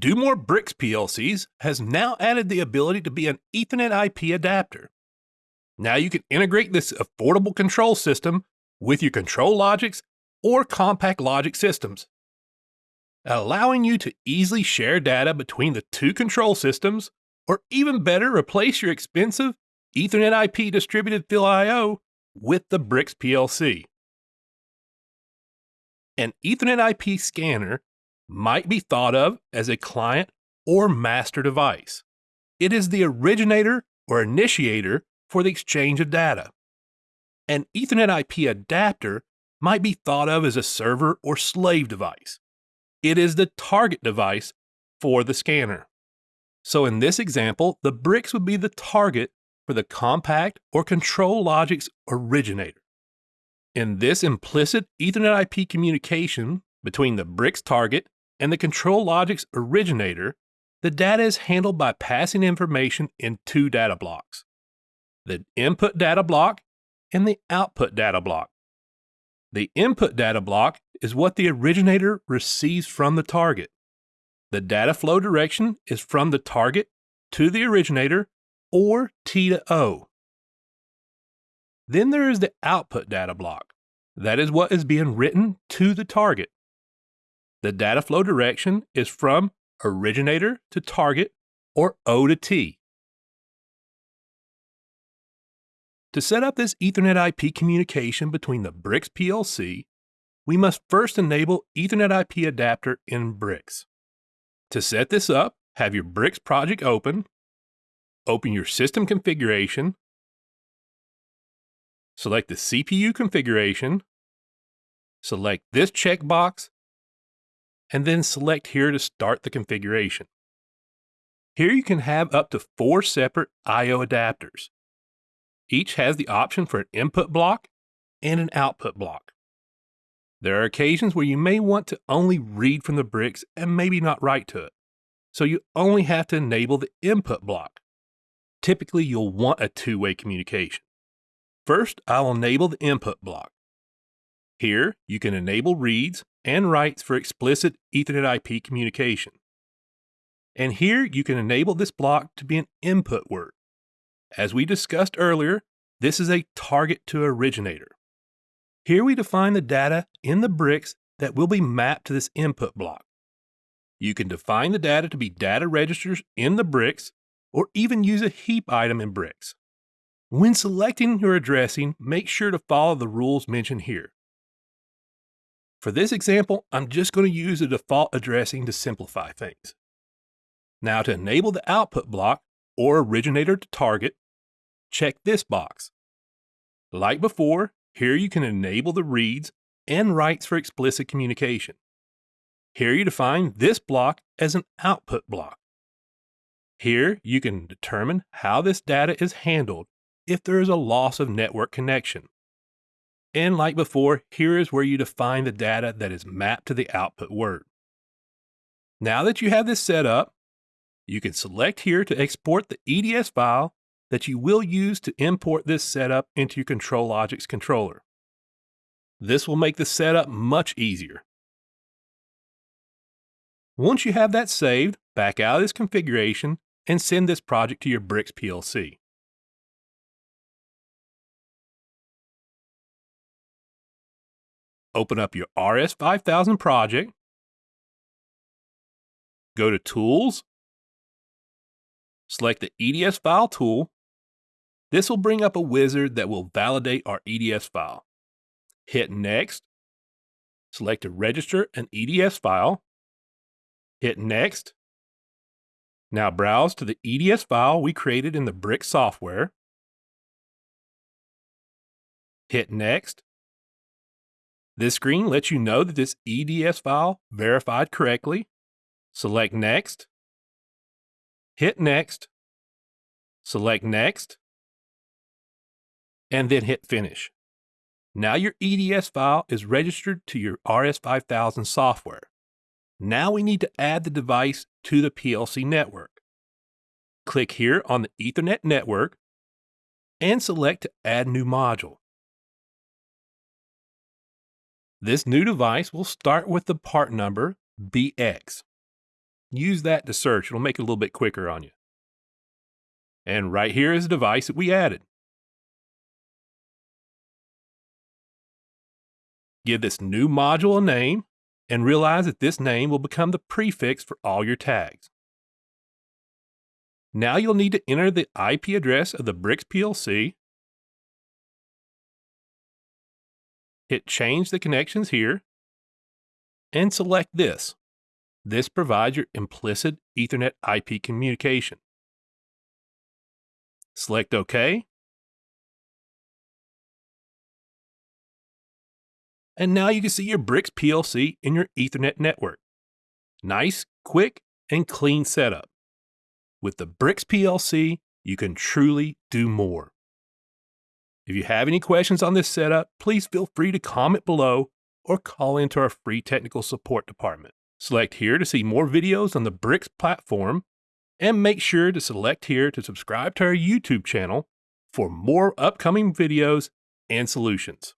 Do More BRX PLCs has now added the ability to be an Ethernet IP adapter. Now you can integrate this affordable control system with your ControlLogix or CompactLogix systems, allowing you to easily share data between the two control systems, or even better, replace your expensive Ethernet IP distributed field I/O with the BRX PLC. An Ethernet IP scanner might be thought of as a client or master device. It is the originator or initiator for the exchange of data. An Ethernet IP adapter might be thought of as a server or slave device. It is the target device for the scanner. So in this example, the BRX would be the target for the compact or ControlLogix originator. In this implicit Ethernet IP communication between the BRX target and the ControlLogix originator, the data is handled by passing information in two data blocks the input data block and the output data block. The input data block is what the originator receives from the target. The data flow direction is from the target to the originator or T to O. Then there is the output data block. That is what is being written to the target. The data flow direction is from originator to target or O to T. To set up this Ethernet IP communication between the BRX PLC, we must first enable Ethernet IP adapter in BRX. To set this up, have your BRX project open, open your system configuration, select the CPU configuration, select this checkbox and then select here to start the configuration. Here you can have up to four separate I.O. adapters. Each has the option for an input block and an output block. There are occasions where you may want to only read from the BRX and maybe not write to it, so you only have to enable the input block. Typically, you'll want a two-way communication. First, I'll enable the input block. Here, you can enable reads and writes for explicit Ethernet IP communication. And here you can enable this block to be an input word. As we discussed earlier, this is a target to originator. Here we define the data in the BRX that will be mapped to this input block. You can define the data to be data registers in the BRX or even use a heap item in BRX. When selecting your addressing, make sure to follow the rules mentioned here. For this example, I'm just going to use a default addressing to simplify things. Now to enable the output block or originator to target, check this box. Like before, here you can enable the reads and writes for explicit communication. Here you define this block as an output block. Here you can determine how this data is handled if there is a loss of network connection. And like before, here is where you define the data that is mapped to the output word. Now that you have this set up, you can select here to export the EDS file that you will use to import this setup into your ControlLogix controller. This will make the setup much easier. Once you have that saved, back out of this configuration and send this project to your BRX PLC. Open up your RS5000 project, go to Tools, select the EDS file tool. This will bring up a wizard that will validate our EDS file. Hit Next, select to register an EDS file, hit Next. Now browse to the EDS file we created in the Brick software. Hit Next. This screen lets you know that this EDS file verified correctly. Select Next. Hit Next. Select Next. And then hit Finish. Now your EDS file is registered to your RS5000 software. Now we need to add the device to the PLC network. Click here on the Ethernet network and select to add new module. This new device will start with the part number BX. use that to search. It'll make it a little bit quicker on you. And right here is the device that we added. Give this new module a name and realize that this name will become the prefix for all your tags. Now you'll need to enter the IP address of the BRX PLC. Hit Change the Connections here and select this. This provides your implicit Ethernet IP communication. Select OK. And now you can see your BRX PLC in your Ethernet network. Nice, quick, and clean setup. With the BRX PLC, you can truly do more. If you have any questions on this setup, please feel free to comment below or call into our free technical support department. Select here to see more videos on the BRX platform and make sure to select here to subscribe to our YouTube channel for more upcoming videos and solutions.